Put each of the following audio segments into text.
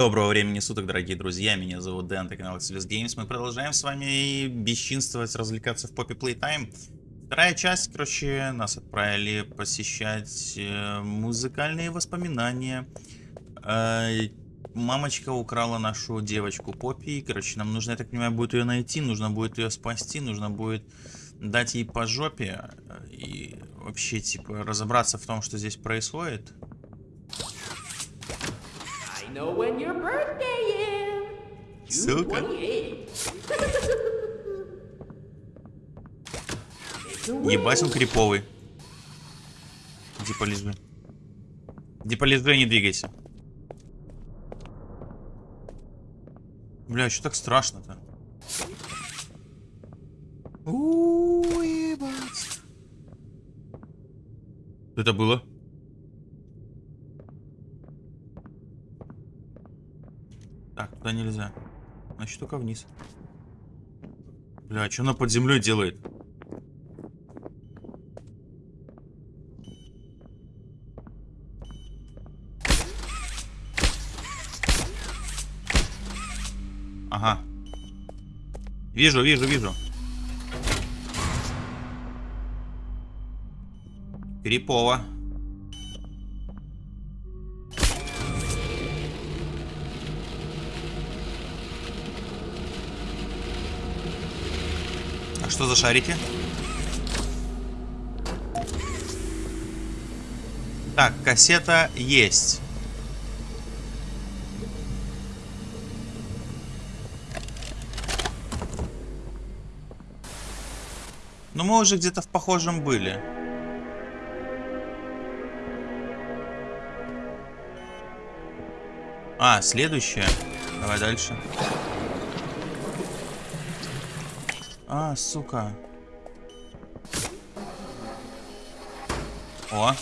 Доброго времени суток, дорогие друзья, меня зовут Дэн, это канал Xelis Games. Мы продолжаем с вами бесчинствовать, развлекаться в Poppy Playtime. Вторая часть, короче, нас отправили посещать э, музыкальные воспоминания. Э, мамочка украла нашу девочку Поппи, короче, нам нужно, я так понимаю, будет ее найти, нужно будет ее спасти, нужно будет дать ей по жопе э, и вообще, типа, разобраться в том, что здесь происходит. Know when your birthday is. June Сука. 28th. Ебать он криповый. Иди полежи. Иди полежи, не двигайся. Бля, что так страшно-то? У, ебать. Что это было? Так, туда нельзя. Значит, только вниз. Бля, а что она под землей делает? Ага. Вижу, вижу, вижу. Крипово. Что за шарики? Так, кассета есть. Но мы уже где-то в похожем были. А, следующее. Давай дальше. А, сука. О.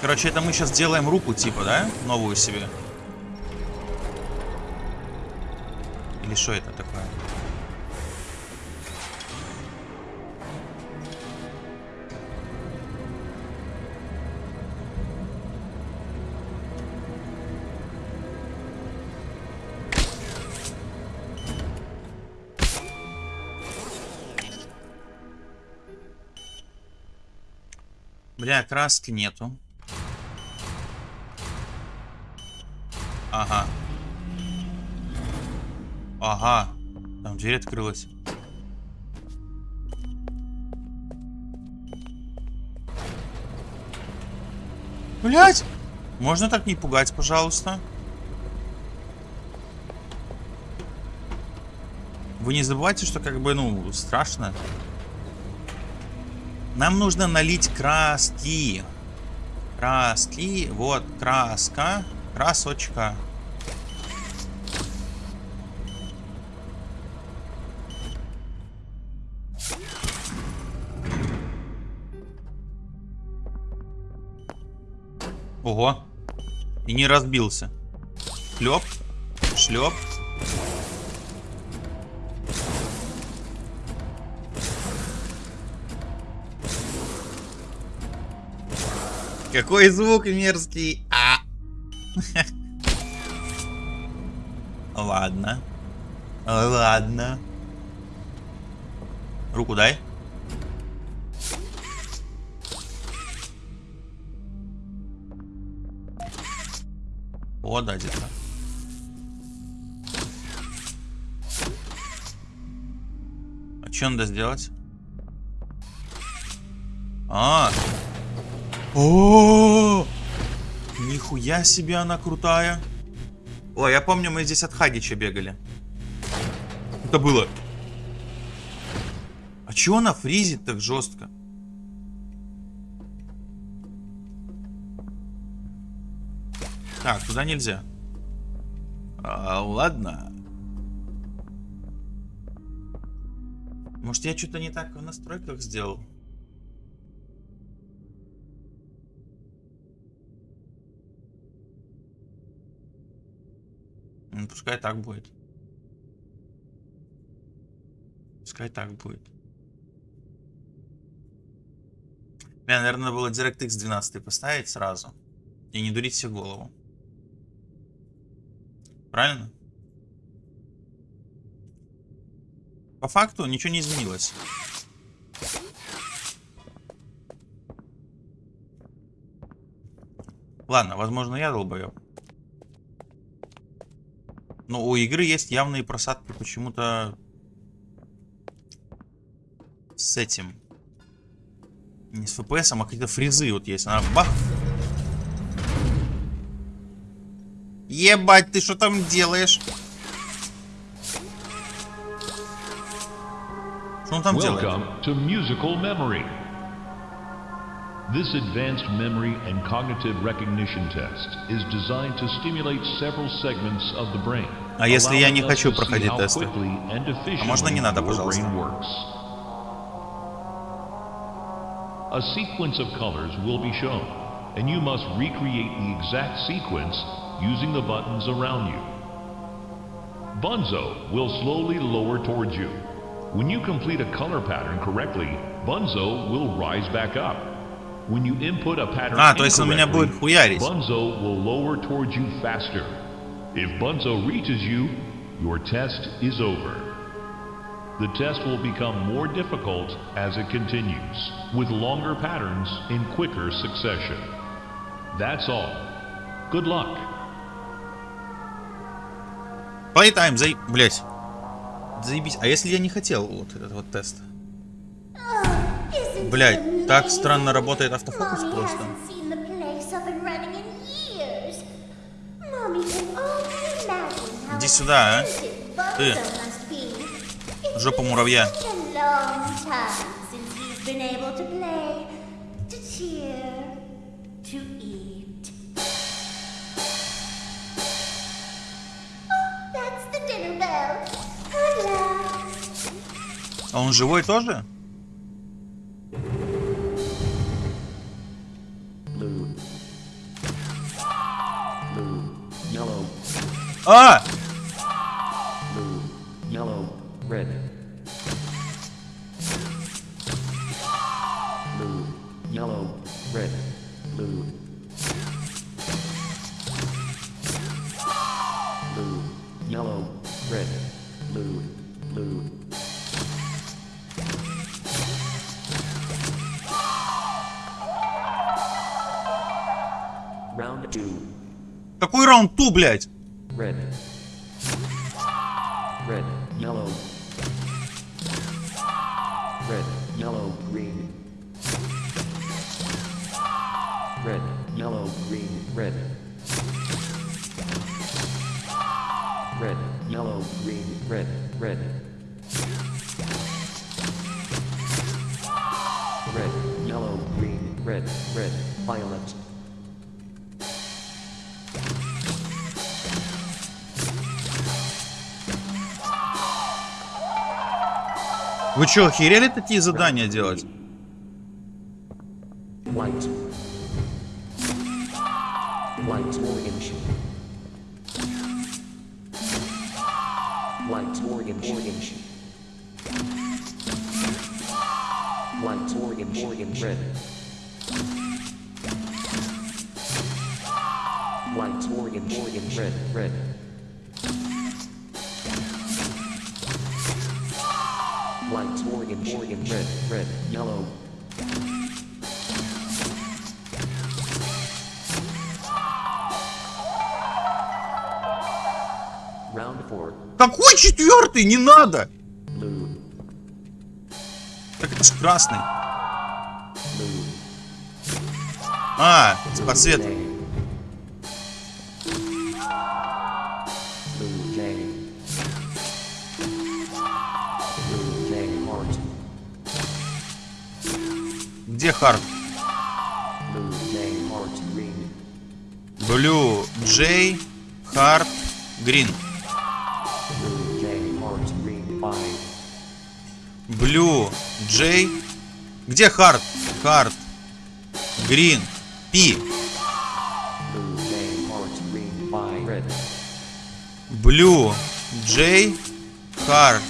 Короче, это мы сейчас делаем руку, типа, да? Новую себе. Или что это такое? Бля, краски нету. Ага. Ага. Там дверь открылась. Блять! Можно так не пугать, пожалуйста? Вы не забывайте, что как бы, ну, страшно. Нам нужно налить краски. Краски. Вот, краска. Красочка. Ого. И не разбился. Шлеп. Шлеп. Какой звук мерзкий. А. Ладно. Ладно. Руку дай. О, да, где-то. А что надо сделать? А, о, Нихуя себе она крутая. О, я помню, мы здесь от Хагича бегали. Это было. А чего она фризит так жестко? Так, туда нельзя. А, ладно. Может, я что-то не так в настройках сделал? Ну, пускай так будет. Пускай так будет. Бля, наверное, было DirectX 12 поставить сразу. И не дурить себе голову. Правильно? По факту ничего не изменилось. Ладно, возможно, я долбоёб. Но у игры есть явные просадки почему-то с этим. Не с FPS, а какие-то фризы вот есть. Она бах. Ебать, ты что там делаешь? Что он там делает? Welcome Memory. This advanced memory and cognitive recognition test is designed to stimulate several segments of the brain. А если я не allowing us хочу to see проходить how тесты? quickly and А можно не efficiently надо, your пожалуйста? brain works. A sequence of colors will be shown, and you must recreate the exact sequence using the buttons around you. Bunzo will slowly lower towards you. When you complete a color pattern correctly, Bunzo will rise back up. When you input a pattern А, то есть он меня incorrectly, будет хуярить. Bunzo will lower towards you faster. If Bunzo reaches you, your test is over. The test will become more difficult as it continues, with longer patterns in quicker succession. That's all. Good luck. Playtime, заеб... Блять. Заебись. А если я не хотел вот этот вот тест? Блять, Так странно работает автофокус просто. Иди сюда, а. Ты. Жопа муравья. А он живой тоже? Two. Какой раунд ту, блядь? Red, yellow, green, red, red. Red, yellow, green, red, red, violet. Вы что, охерели такие задания делать? White orange orange red. White orange orange red red. White orange orange red red yellow. Какой четвертый? Не надо! Красный. А, подсвет. Где хард? Blue J heart green. Blue, J. Где heart green five red. Blue, J, Hard,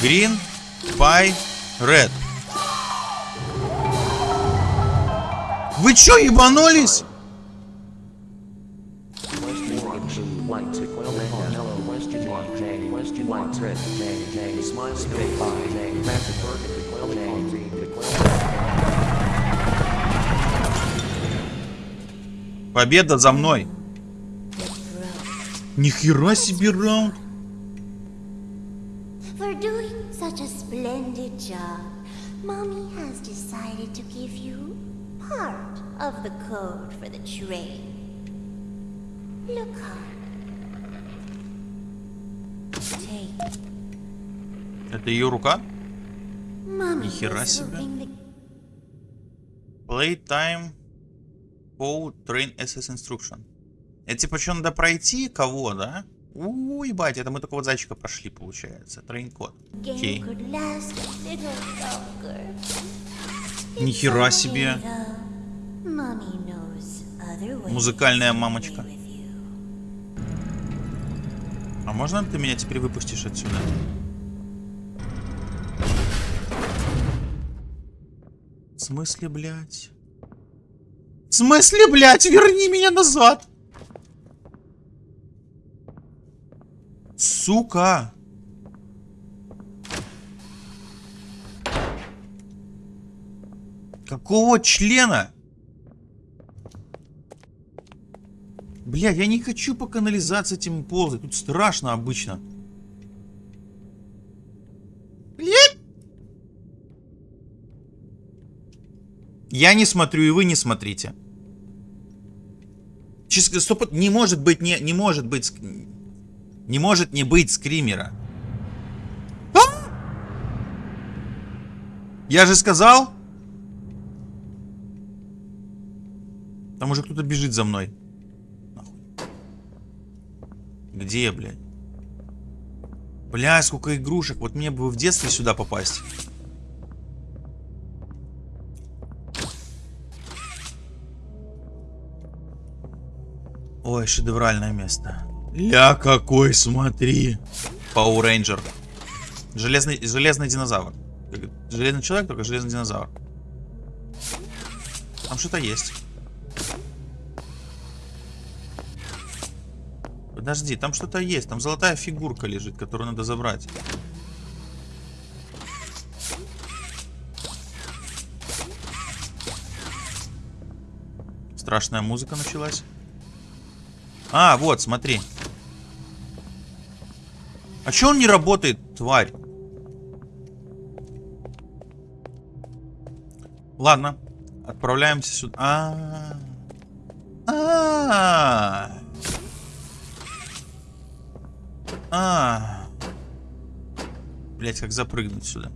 Green, Pie, Red. Вы чё, ебанулись? Победа за мной. Нихера себе раунд. For doing such a splendid job, Mommy has decided to give you part of the code for the train. Look hard. Take. Это ее рука? Нихера себе. Playtime Co. Train Access Instruction. Это типа что надо пройти? Кого, да? У, ебать, это мы только вот зайчика прошли, получается. Train code. Окей. Нихера себе. Музыкальная мамочка. А можно ты меня теперь выпустишь отсюда? В смысле, блядь? В смысле, блядь? Верни меня назад! Сука! Какого члена? Бля, я не хочу по канализации этим ползать. Тут страшно обычно. Блядь! Я не смотрю, и вы не смотрите. Чисто не может быть, не, не может быть, не может не быть скримера. Я же сказал. Там уже кто-то бежит за мной. Где, блядь? Бля, сколько игрушек. Вот мне бы в детстве сюда попасть. Ой, шедевральное место. Ля какой, смотри. Power Ranger. Железный, железный динозавр. Железный человек, только железный динозавр. Там что-то есть. Подожди, там что-то есть. Там золотая фигурка лежит, которую надо забрать. Страшная музыка началась. А, вот, смотри. А чё он не работает, тварь? Ладно, отправляемся сюда. А, а, а, Блять, как запрыгнуть сюда?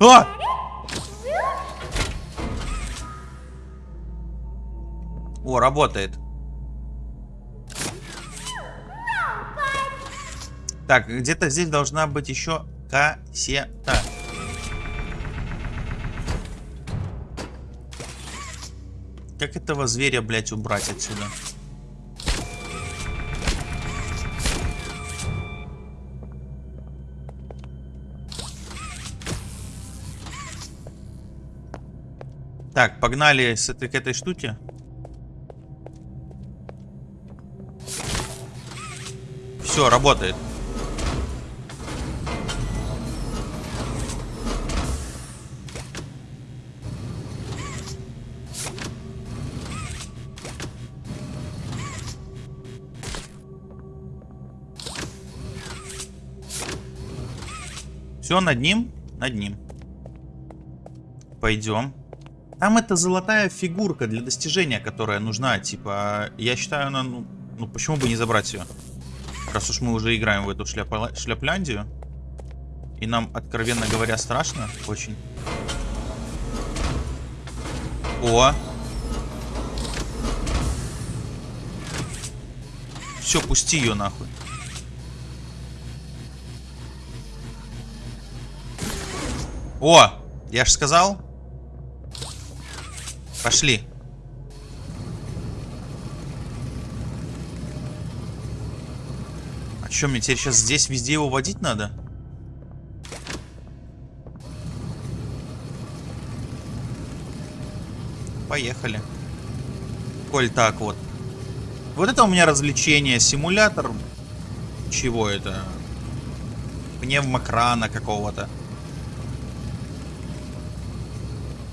А! О, работает. Так, где-то здесь должна быть еще кассета. Как этого зверя, блядь, убрать отсюда? Так, погнали с этой, к этой штуке. Все, работает. Все, над ним? Над ним. Пойдем. Там это золотая фигурка для достижения, которая нужна. Типа, я считаю, она, ну, ну почему бы не забрать ее? Раз уж мы уже играем в эту шляпа- шляпляндию. И нам, откровенно говоря, страшно очень. О! Все, пусти ее нахуй. О! Я ж сказал. Пошли. что, мне теперь сейчас здесь везде его водить надо? Поехали. Коль так вот. Вот это у меня развлечение. Симулятор. Чего это? Пневмокрана какого-то.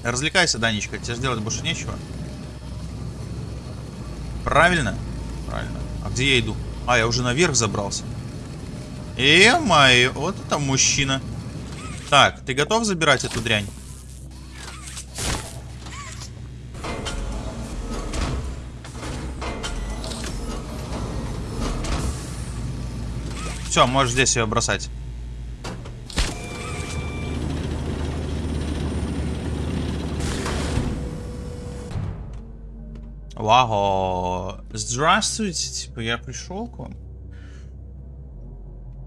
Развлекайся, Данечка. Тебе же делать больше нечего. Правильно? Правильно. А где я иду? А, я уже наверх забрался. Э-мое, вот это мужчина. Так, ты готов забирать эту дрянь? Все, можешь здесь ее бросать. Вау. Здравствуйте, типа, я пришел к вам.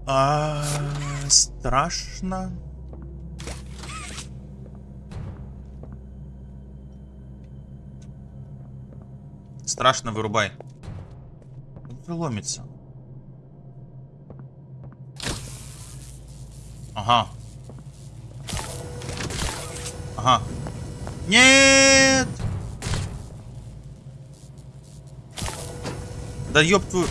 А, страшно. Страшно, вырубай. Он ломится. Ага. Ага. Нет! Да ёб твою...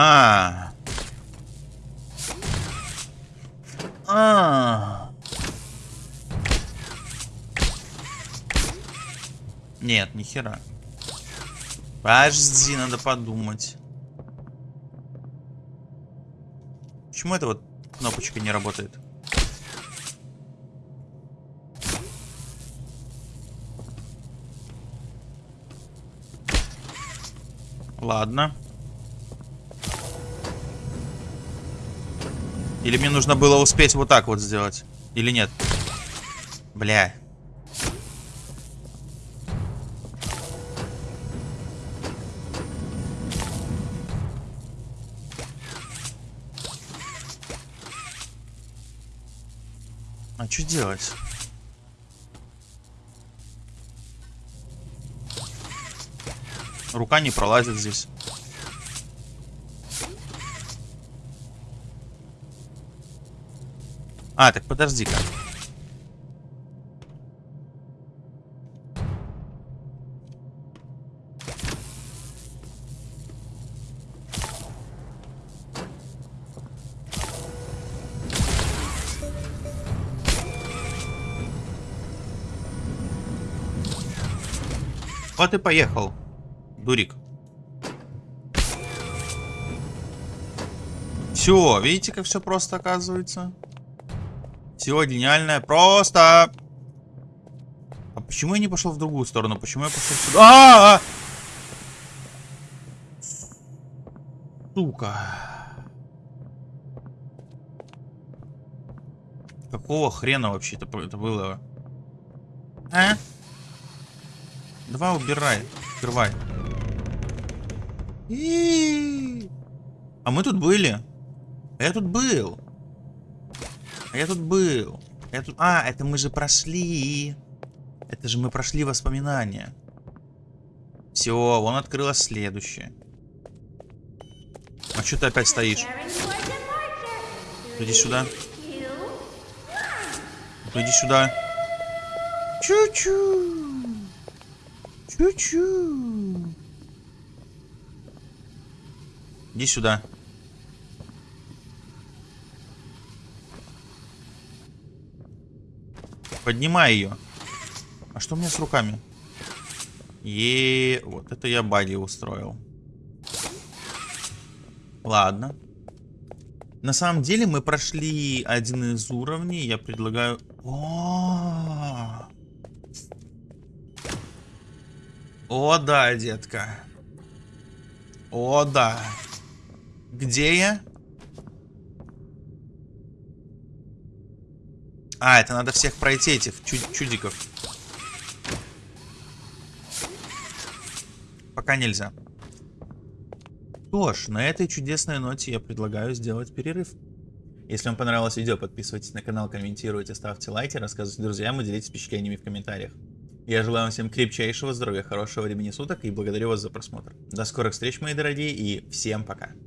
А. А. Нет, ни хера. Подожди, надо подумать. Почему эта вот кнопочка не работает? Ладно. Или мне нужно было успеть вот так вот сделать? Или нет? Бля. А что делать? Рука не пролазит здесь. А, так подожди-ка. Вот и поехал, дурик. Все, видите, как все просто оказывается? Все гениальное просто. А почему я не пошел в другую сторону? Почему я пошел сюда? А -а -а! Сука. Какого хрена вообще это, было? А? Давай убирай. Открывай. А мы тут были. Я тут был. А я тут был. Я тут... А, это мы же прошли. Это же мы прошли воспоминания. Все, вон открылось следующее. А что ты опять стоишь? Иди сюда. Иди сюда. Чу-чу. Чу-чу. Иди сюда. Поднимай ее. А что у меня с руками? Е, вот это я баги устроил. Ладно. На самом деле мы прошли один из уровней. Я предлагаю... О, -о, -о. О да, детка. О да. Где я? А, это надо всех пройти, этих чуд чудиков. Пока нельзя. Что ж, на этой чудесной ноте я предлагаю сделать перерыв. Если вам понравилось видео, подписывайтесь на канал, комментируйте, ставьте лайки, рассказывайте друзьям и делитесь впечатлениями в комментариях. Я желаю вам всем крепчайшего здоровья, хорошего времени суток и благодарю вас за просмотр. До скорых встреч, мои дорогие, и всем пока.